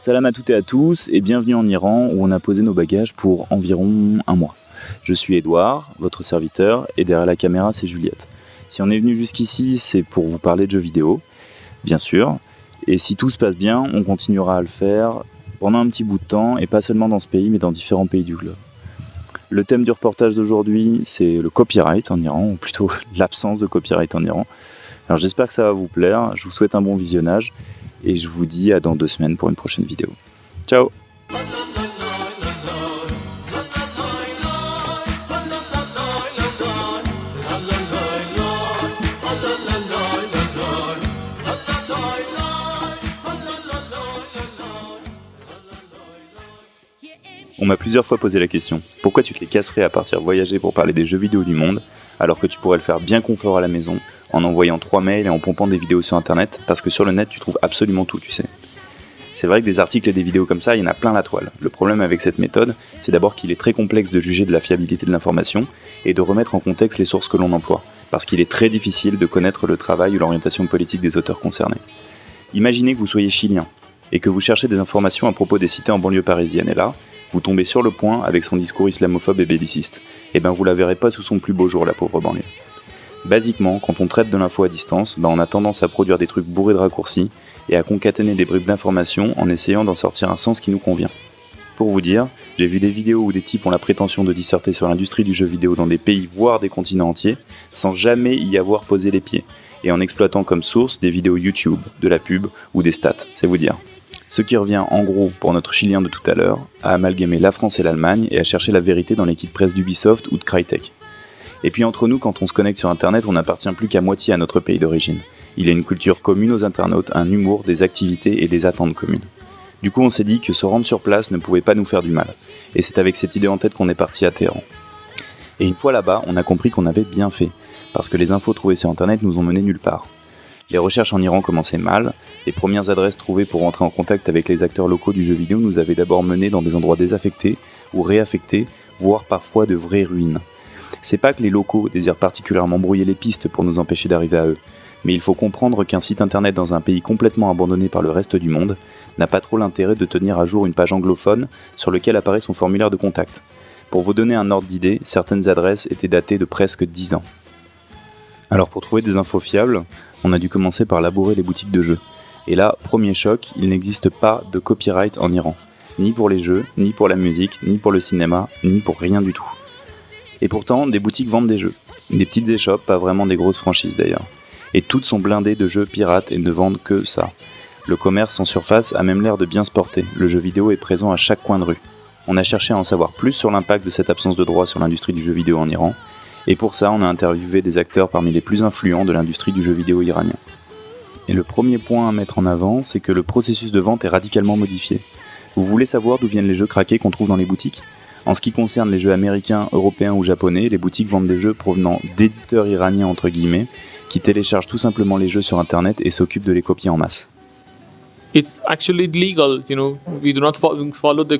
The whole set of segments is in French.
Salam à toutes et à tous et bienvenue en Iran où on a posé nos bagages pour environ un mois. Je suis Edouard, votre serviteur, et derrière la caméra c'est Juliette. Si on est venu jusqu'ici, c'est pour vous parler de jeux vidéo, bien sûr, et si tout se passe bien, on continuera à le faire pendant un petit bout de temps, et pas seulement dans ce pays, mais dans différents pays du globe. Le thème du reportage d'aujourd'hui, c'est le copyright en Iran, ou plutôt l'absence de copyright en Iran. Alors j'espère que ça va vous plaire, je vous souhaite un bon visionnage, et je vous dis à dans deux semaines pour une prochaine vidéo. Ciao On m'a plusieurs fois posé la question, pourquoi tu te les casserais à partir voyager pour parler des jeux vidéo du monde, alors que tu pourrais le faire bien confort à la maison, en envoyant trois mails et en pompant des vidéos sur internet, parce que sur le net tu trouves absolument tout, tu sais. C'est vrai que des articles et des vidéos comme ça, il y en a plein la toile. Le problème avec cette méthode, c'est d'abord qu'il est très complexe de juger de la fiabilité de l'information et de remettre en contexte les sources que l'on emploie, parce qu'il est très difficile de connaître le travail ou l'orientation politique des auteurs concernés. Imaginez que vous soyez chilien et que vous cherchez des informations à propos des cités en banlieue parisienne, et là, vous tombez sur le point avec son discours islamophobe et belliciste. Eh ben vous la verrez pas sous son plus beau jour, la pauvre banlieue. Basiquement, quand on traite de l'info à distance, ben on a tendance à produire des trucs bourrés de raccourcis et à concaténer des bribes d'informations en essayant d'en sortir un sens qui nous convient. Pour vous dire, j'ai vu des vidéos où des types ont la prétention de disserter sur l'industrie du jeu vidéo dans des pays, voire des continents entiers, sans jamais y avoir posé les pieds, et en exploitant comme source des vidéos YouTube, de la pub ou des stats, c'est vous dire. Ce qui revient en gros, pour notre chilien de tout à l'heure, à amalgamer la France et l'Allemagne et à chercher la vérité dans l'équipe presse d'Ubisoft ou de Crytek. Et puis entre nous, quand on se connecte sur Internet, on n'appartient plus qu'à moitié à notre pays d'origine. Il y a une culture commune aux internautes, un humour, des activités et des attentes communes. Du coup, on s'est dit que se rendre sur place ne pouvait pas nous faire du mal. Et c'est avec cette idée en tête qu'on est parti à Téhéran. Et une fois là-bas, on a compris qu'on avait bien fait, parce que les infos trouvées sur Internet nous ont mené nulle part. Les recherches en Iran commençaient mal, les premières adresses trouvées pour rentrer en contact avec les acteurs locaux du jeu vidéo nous avaient d'abord menés dans des endroits désaffectés ou réaffectés, voire parfois de vraies ruines. C'est pas que les locaux désirent particulièrement brouiller les pistes pour nous empêcher d'arriver à eux, mais il faut comprendre qu'un site internet dans un pays complètement abandonné par le reste du monde n'a pas trop l'intérêt de tenir à jour une page anglophone sur laquelle apparaît son formulaire de contact. Pour vous donner un ordre d'idée, certaines adresses étaient datées de presque 10 ans. Alors pour trouver des infos fiables, on a dû commencer par labourer les boutiques de jeux. Et là, premier choc, il n'existe pas de copyright en Iran. Ni pour les jeux, ni pour la musique, ni pour le cinéma, ni pour rien du tout. Et pourtant, des boutiques vendent des jeux. Des petites échoppes, pas vraiment des grosses franchises d'ailleurs. Et toutes sont blindées de jeux pirates et ne vendent que ça. Le commerce en surface a même l'air de bien se porter. Le jeu vidéo est présent à chaque coin de rue. On a cherché à en savoir plus sur l'impact de cette absence de droit sur l'industrie du jeu vidéo en Iran, et pour ça, on a interviewé des acteurs parmi les plus influents de l'industrie du jeu vidéo iranien. Et le premier point à mettre en avant, c'est que le processus de vente est radicalement modifié. Vous voulez savoir d'où viennent les jeux craqués qu'on trouve dans les boutiques? En ce qui concerne les jeux américains, européens ou japonais, les boutiques vendent des jeux provenant d'éditeurs iraniens entre guillemets, qui téléchargent tout simplement les jeux sur internet et s'occupent de les copier en masse. It's actually legal, you know. We do not follow the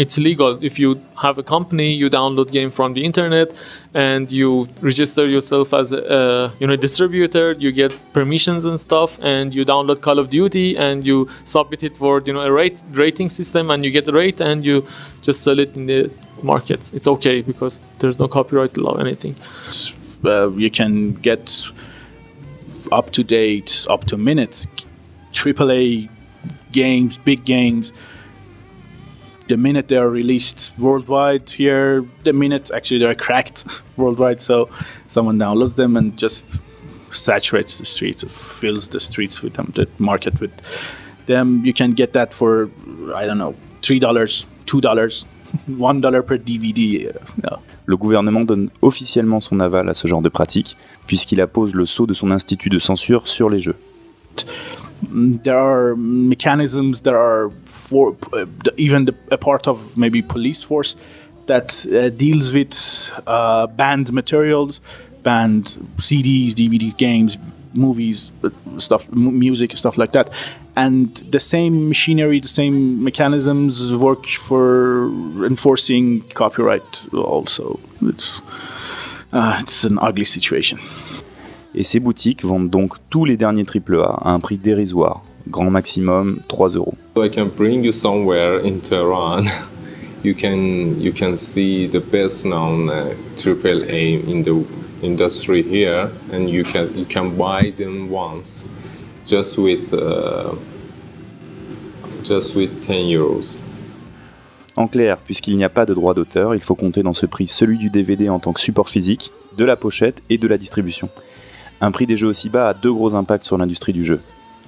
it's legal. If you have a company you download game from the internet and you register yourself as a, you know distributor you get permissions and stuff and you download call of duty and you submit it for you know a rate rating system and you get a rate and you just sell it in the markets. It's okay because there's no copyright law anything. Uh, you can get up to date up to minutes aaa games big games the minute they are released worldwide here, the minute actually they're cracked worldwide, so someone downloads them and just saturates the streets, fills the streets with them, the market with them. You can get that for, I don't know, $3, $2, $1 per DVD. No. Le gouvernement donne officiellement son aval à ce genre de pratique, puisqu'il appose le sceau de son institut de censure sur les jeux. There are mechanisms that are for uh, even the, a part of maybe police force that uh, deals with uh, banned materials, banned CDs, DVDs, games, movies, uh, stuff, music, stuff like that. And the same machinery, the same mechanisms work for enforcing copyright. Also, it's uh, it's an ugly situation. Et ces boutiques vendent donc tous les derniers AAA à un prix dérisoire, grand maximum 3 euros. So I can bring you somewhere in Tehran. you can you can see the best known uh, triple A in the industry here, and you can you can buy them once, just with uh, just with 10 euros. En clair, puisqu'il n'y a pas de droit d'auteur, il faut compter dans ce prix celui du DVD en tant que support physique, de la pochette et de la distribution. Un prix des jeux aussi bas a deux gros impacts sur l'industrie du jeu.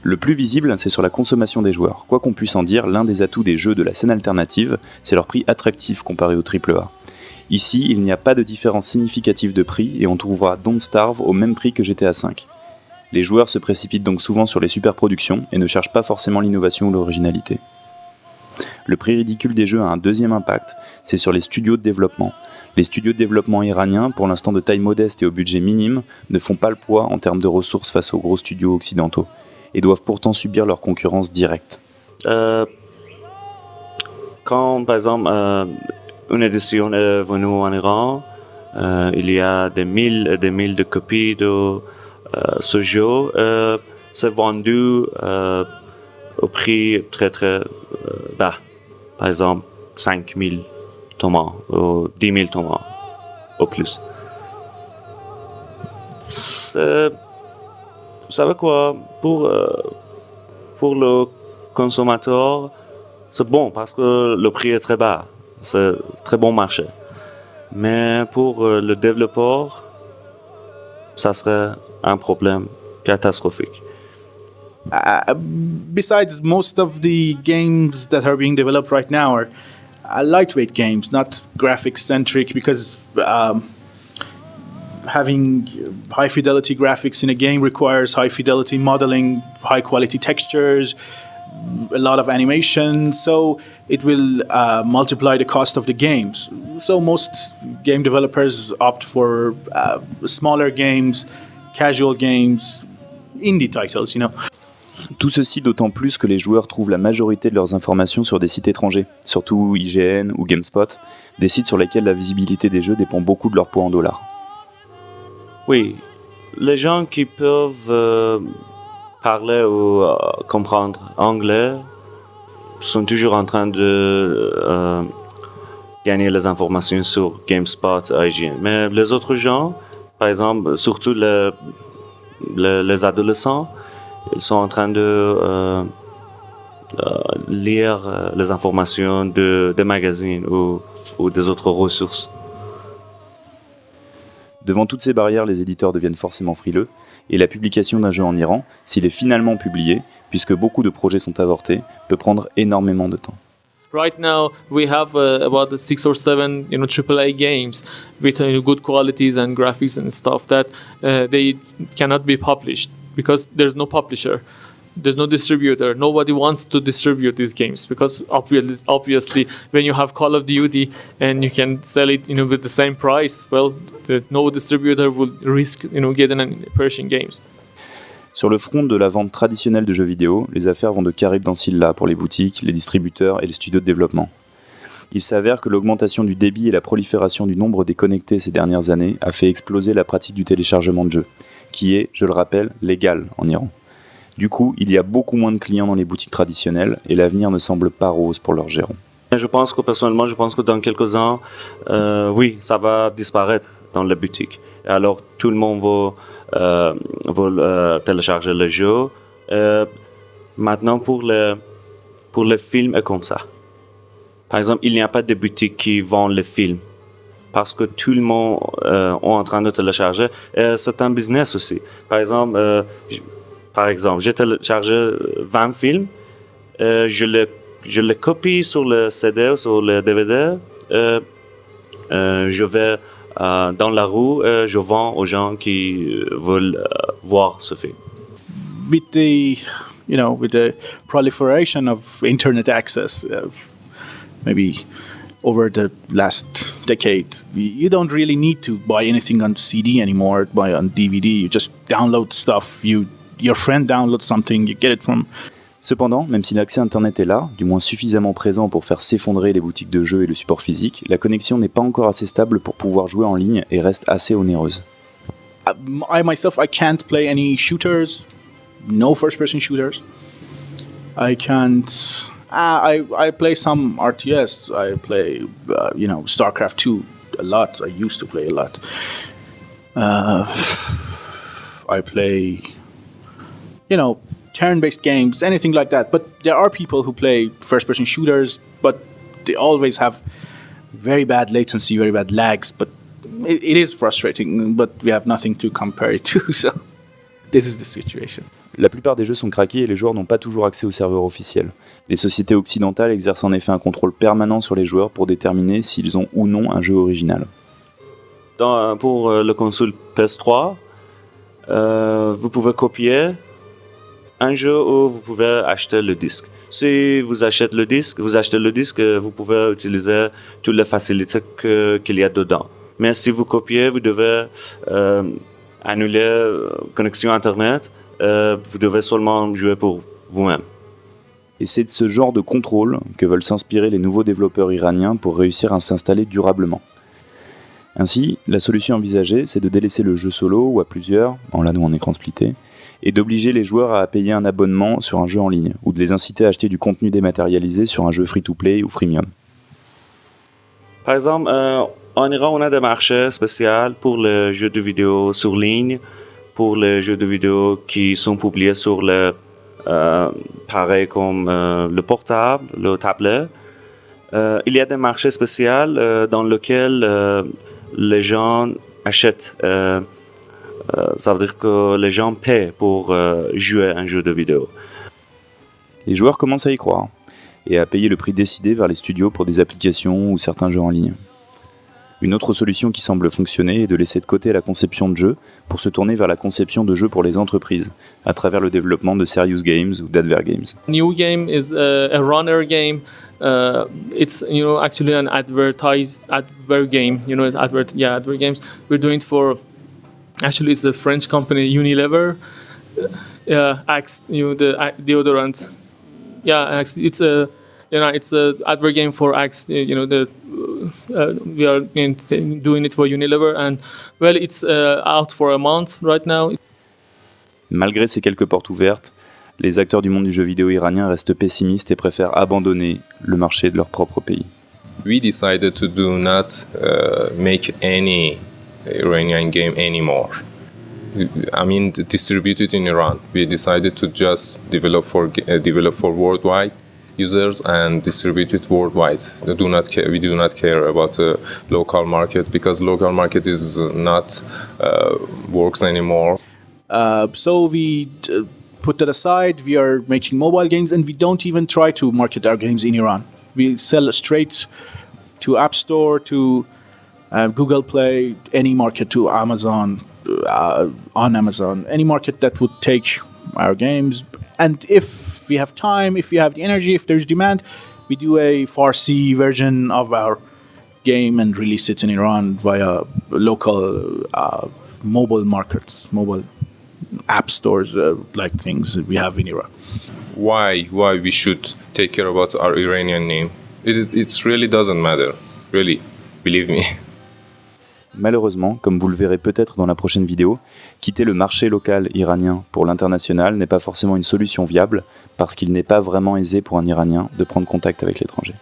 Le plus visible, c'est sur la consommation des joueurs. Quoi qu'on puisse en dire, l'un des atouts des jeux de la scène alternative, c'est leur prix attractif comparé au AAA. Ici, il n'y a pas de différence significative de prix et on trouvera Don't Starve au même prix que GTA V. Les joueurs se précipitent donc souvent sur les superproductions et ne cherchent pas forcément l'innovation ou l'originalité. Le prix ridicule des jeux a un deuxième impact, c'est sur les studios de développement. Les studios de développement iraniens, pour l'instant de taille modeste et au budget minime, ne font pas le poids en termes de ressources face aux gros studios occidentaux, et doivent pourtant subir leur concurrence directe. Euh, quand, par exemple, euh, une édition est venue en Iran, euh, il y a des mille et des mille de copies de ce jeu. c'est vendu au prix très très bas. Par exemple, 5 000 tomates ou 10 000 tomates au plus. Vous savez quoi pour, pour le consommateur, c'est bon parce que le prix est très bas. C'est très bon marché. Mais pour le développeur, ça serait un problème catastrophique. Uh, besides, most of the games that are being developed right now are uh, lightweight games, not graphics centric, because um, having high fidelity graphics in a game requires high fidelity modeling, high quality textures, a lot of animation, so it will uh, multiply the cost of the games. So most game developers opt for uh, smaller games, casual games, indie titles, you know. Tout ceci d'autant plus que les joueurs trouvent la majorité de leurs informations sur des sites étrangers, surtout IGN ou GameSpot, des sites sur lesquels la visibilité des jeux dépend beaucoup de leur poids en dollars. Oui, les gens qui peuvent euh, parler ou euh, comprendre anglais sont toujours en train de euh, gagner les informations sur GameSpot, IGN. Mais les autres gens, par exemple, surtout les adolescents, ils sont en train de euh, euh, lire euh, les informations de, des magazines ou, ou des autres ressources. Devant toutes ces barrières, les éditeurs deviennent forcément frileux, et la publication d'un jeu en Iran, s'il est finalement publié, puisque beaucoup de projets sont avortés, peut prendre énormément de temps. Right now, we have uh, about six or seven, you know, AAA games with uh, good qualities and graphics and stuff that uh, they cannot be published. Because there's no publisher there's no distributor nobody wants to distribute these games because obviously, obviously when you have call of duty and you can sell it you know with the same price well the, no distributor will risk you know getting an persian games Sur le front de la vente traditionnelle de jeux vidéo, les affaires vont de Carib dans Silla pour les boutiques, les distributeurs et les studios de développement. Il s'avère que l'augmentation du débit et la prolifération du nombre des connectés ces dernières années a fait exploser la pratique du téléchargement de jeux qui est, je le rappelle, légal en Iran. Du coup, il y a beaucoup moins de clients dans les boutiques traditionnelles et l'avenir ne semble pas rose pour leurs gérants. Je pense que personnellement, je pense que dans quelques ans, euh, oui, ça va disparaître dans les boutiques. Alors, tout le monde va, euh, euh, télécharger le jeu. maintenant, pour les, pour les films et comme ça. Par exemple, il n'y a pas de boutique qui vend les films parce que tout le monde euh, est en train de télécharger. c'est un business aussi. Par exemple, euh, par exemple, j'ai téléchargé 20 films, euh, je, les, je les copie sur le CD ou sur le DVD, je vais dans la rue je vends aux gens qui veulent voir ce film. With the proliferation of internet access, uh, maybe over the last decade. You don't really need to buy anything on CD anymore, buy on DVD. You just download stuff. You, your friend downloads something, you get it from. Cependant, même si l'accès Internet est là, du moins suffisamment présent pour faire s'effondrer les boutiques de jeux et le support physique, la connexion n'est pas encore assez stable pour pouvoir jouer en ligne et reste assez onéreuse. I myself, I can't play any shooters, no first-person shooters. I can't. Uh, I I play some RTS. I play, uh, you know, StarCraft two a lot. I used to play a lot. Uh, I play, you know, turn-based games, anything like that. But there are people who play first-person shooters, but they always have very bad latency, very bad lags. But it, it is frustrating. But we have nothing to compare it to. So this is the situation. La plupart des jeux sont craqués et les joueurs n'ont pas toujours accès aux serveurs officiels. Les sociétés occidentales exercent en effet un contrôle permanent sur les joueurs pour déterminer s'ils ont ou non un jeu original. Dans, pour euh, le console PS3, euh, vous pouvez copier un jeu ou vous pouvez acheter le disque. Si vous achetez le disque, vous achetez le disque, vous pouvez utiliser toutes les facilités qu'il y a dedans. Mais si vous copiez, vous devez euh, annuler euh, connexion Internet. Euh, vous devez seulement jouer pour vous-même. Et c'est de ce genre de contrôle que veulent s'inspirer les nouveaux développeurs iraniens pour réussir à s'installer durablement. Ainsi, la solution envisagée, c'est de délaisser le jeu solo ou à plusieurs, en LAN ou en écran splitté, et d'obliger les joueurs à payer un abonnement sur un jeu en ligne, ou de les inciter à acheter du contenu dématérialisé sur un jeu free-to-play ou freemium. Par exemple, euh, en Iran, on a des marchés spéciaux pour les jeux de vidéo sur ligne, pour les jeux de vidéo qui sont publiés sur le euh, pareil comme euh, le portable, le tablet. Euh, il y a des marchés spéciaux euh, dans lesquels euh, les gens achètent. Ça veut dire que les gens paient pour jouer à un jeu de vidéo. Les joueurs commencent à y croire, et à payer le prix décidé vers les studios pour des applications ou certains jeux en ligne. Une autre solution qui semble fonctionner est de laisser de côté la conception de jeux pour se tourner vers la conception de jeux pour les entreprises, à travers le développement de serious games ou d'adver games. New game is a, a runner game. Uh, it's you know actually an advertise advert game. You know, advert yeah advert games. We're doing it for actually it's a French company Unilever. Uh, Axe, you know the uh, deodorant. Yeah, Axe. It's a you know it's a advert game for Axe. You know the uh, we are doing it for Unilever and well it's uh, out for a month right now. Malgré ces quelques portes ouvertes, les acteurs du monde du jeu vidéo iranien restent pessimistes et préfèrent abandonner le marché de leur propre pays. We decided to do not uh, make any Iranian game anymore. I mean, distribute it in Iran. We decided to just develop for uh, develop for worldwide users and distribute it worldwide. We do not care. We do not care about the local market because local market is not uh, works anymore. Uh, so we uh, put that aside. We are making mobile games, and we don't even try to market our games in Iran. We sell straight to App Store, to uh, Google Play, any market, to Amazon, uh, on Amazon, any market that would take our games. And if we have time, if we have the energy, if there's demand, we do a Farsi version of our game and release it in Iran via local uh, mobile markets, mobile app stores, uh, like things we have in Iran. Why? Why we should take care about our Iranian name? It it really doesn't matter. Really, believe me. Malheureusement, comme vous le verrez peut-être dans la prochaine vidéo, quitter le marché local iranien pour l'international n'est pas forcément une solution viable parce qu'il n'est pas vraiment aisé pour un Iranien de prendre contact avec l'étranger.